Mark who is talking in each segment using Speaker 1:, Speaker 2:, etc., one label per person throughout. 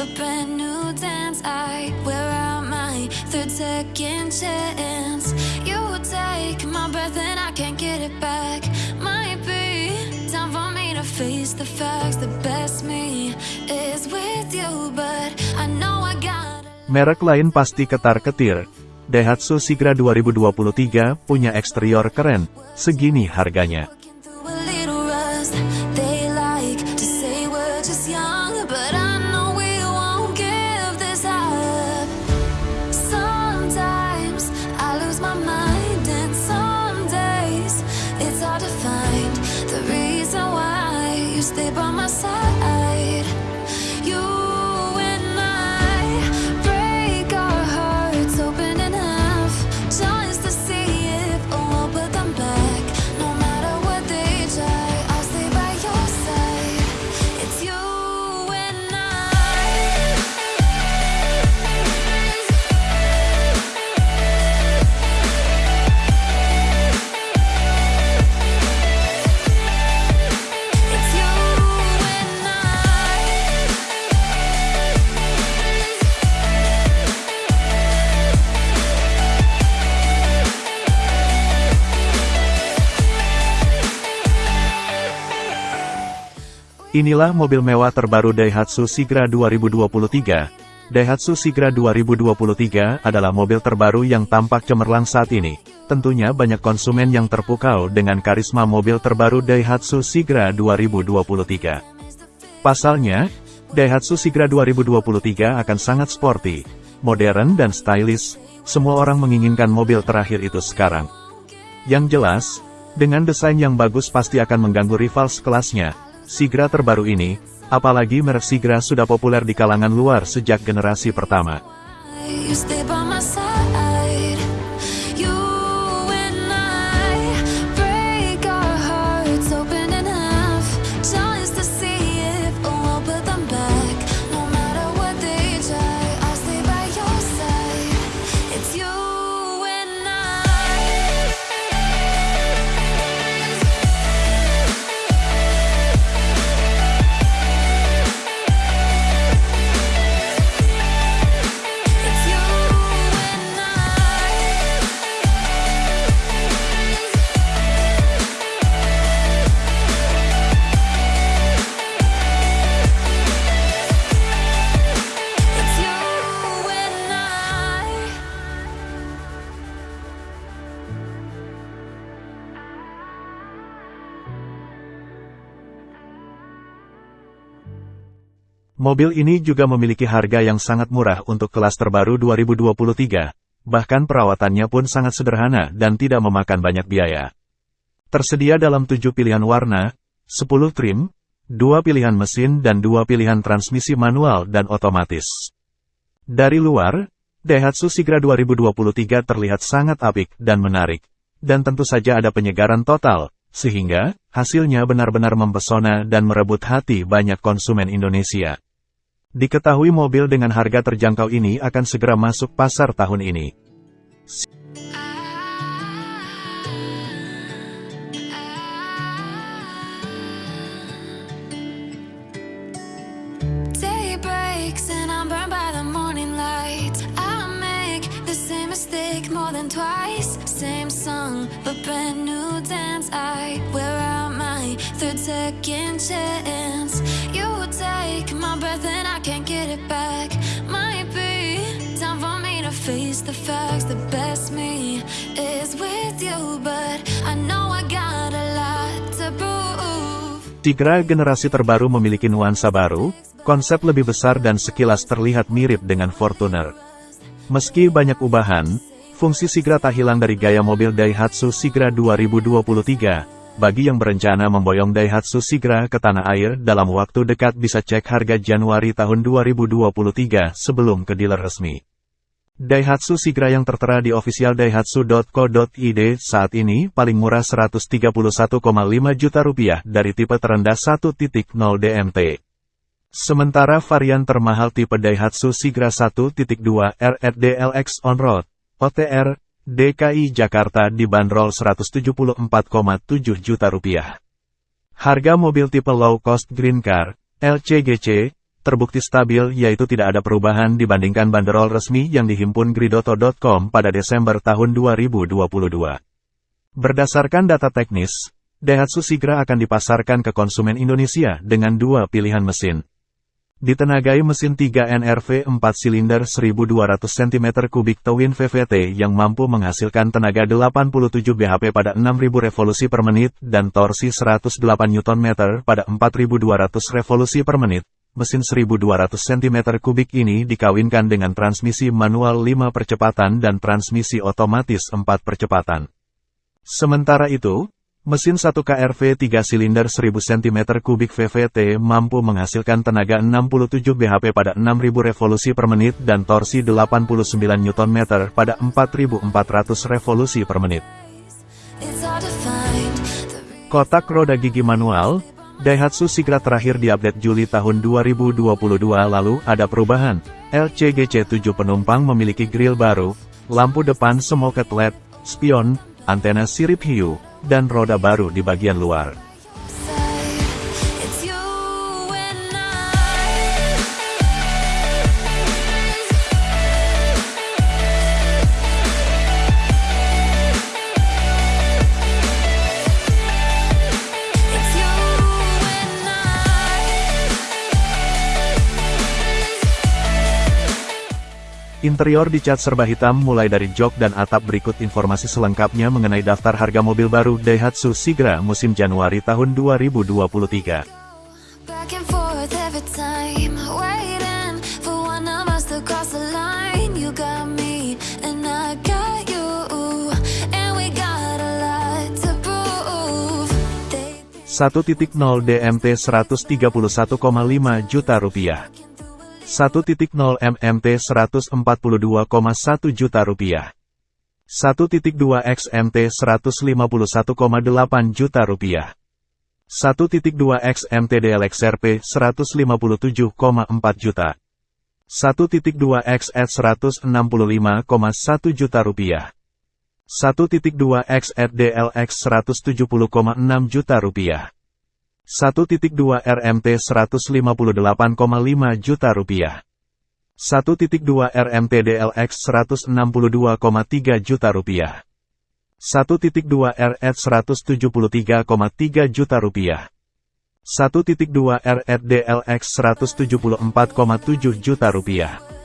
Speaker 1: a brand new dance. I wear out my third second chance. You take my breath and I can't get it back. Might be time for me to face the facts. The best me is with you, but I know I gotta.
Speaker 2: Merek lain pasti ketar-ketir. Daihatsu Sigra 2023 punya eksterior keren, segini harganya. Inilah mobil mewah terbaru Daihatsu Sigra 2023. Daihatsu Sigra 2023 adalah mobil terbaru yang tampak cemerlang saat ini. Tentunya banyak konsumen yang terpukau dengan karisma mobil terbaru Daihatsu Sigra 2023. Pasalnya, Daihatsu Sigra 2023 akan sangat sporty, modern dan stylish. Semua orang menginginkan mobil terakhir itu sekarang. Yang jelas, dengan desain yang bagus pasti akan mengganggu rival sekelasnya. Sigra terbaru ini, apalagi merek Sigra sudah populer di kalangan luar sejak generasi pertama. Mobil ini juga memiliki harga yang sangat murah untuk kelas terbaru 2023. Bahkan perawatannya pun sangat sederhana dan tidak memakan banyak biaya. Tersedia dalam 7 pilihan warna, 10 trim, 2 pilihan mesin dan 2 pilihan transmisi manual dan otomatis. Dari luar, Daihatsu Sigra 2023 terlihat sangat apik dan menarik. Dan tentu saja ada penyegaran total, sehingga hasilnya benar-benar mempesona dan merebut hati banyak konsumen Indonesia. Diketahui mobil dengan harga terjangkau ini akan segera masuk pasar tahun ini.
Speaker 1: Day breaks
Speaker 2: Sigra generasi terbaru memiliki nuansa baru, konsep lebih besar dan sekilas terlihat mirip dengan Fortuner. Meski banyak ubahan, fungsi Sigra tak hilang dari gaya mobil Daihatsu Sigra 2023. Bagi yang berencana memboyong Daihatsu Sigra ke tanah air dalam waktu dekat bisa cek harga Januari tahun 2023 sebelum ke dealer resmi. Daihatsu Sigra yang tertera di official daihatsu.co.id saat ini paling murah 131,5 juta rupiah dari tipe terendah 1.0 DMT. Sementara varian termahal tipe Daihatsu Sigra 1.2 RRDLX On-Road, OTR, DKI Jakarta dibanderol 174,7 juta rupiah. Harga mobil tipe low cost green car, LCGC, terbukti stabil yaitu tidak ada perubahan dibandingkan banderol resmi yang dihimpun Gridoto.com pada Desember tahun 2022. Berdasarkan data teknis, Daihatsu Sigra akan dipasarkan ke konsumen Indonesia dengan dua pilihan mesin. Ditenagai mesin 3 NRV 4 silinder 1200 cm3 Twin VVT yang mampu menghasilkan tenaga 87 bhp pada 6000 revolusi per menit dan torsi 108 Nm pada 4200 revolusi per menit. Mesin 1200 cm3 ini dikawinkan dengan transmisi manual 5 percepatan dan transmisi otomatis 4 percepatan. Sementara itu, Mesin 1 KRV 3 silinder 1000 cm3 VVT mampu menghasilkan tenaga 67 bhp pada 6000 revolusi per menit dan torsi 89 Nm pada 4400 revolusi per menit. Kotak roda gigi manual, Daihatsu Sigra terakhir diupdate Juli tahun 2022 lalu ada perubahan. LCGC 7 penumpang memiliki grill baru, lampu depan smoke LED, spion, antena sirip hiu, dan roda baru di bagian luar. Interior dicat serba hitam mulai dari jok dan atap berikut informasi selengkapnya mengenai daftar harga mobil baru Daihatsu Sigra musim Januari tahun 2023. Satu titik nol DMT 131,5 juta rupiah. 1.0 MMT 142,1 juta rupiah. 1.2 XMT 151,8 juta rupiah. 1.2 XMT DLXRP 157,4 juta. 1.2 XED 165,1 juta rupiah. 1.2 XED DLX 170,6 juta rupiah. 1.2 RMT 158,5 juta rupiah. 1.2 RMT DLX 162,3 juta rupiah. 1.2 RED 173,3 juta rupiah. 1.2 RED DLX 174,7 juta rupiah.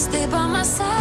Speaker 2: stay by my side.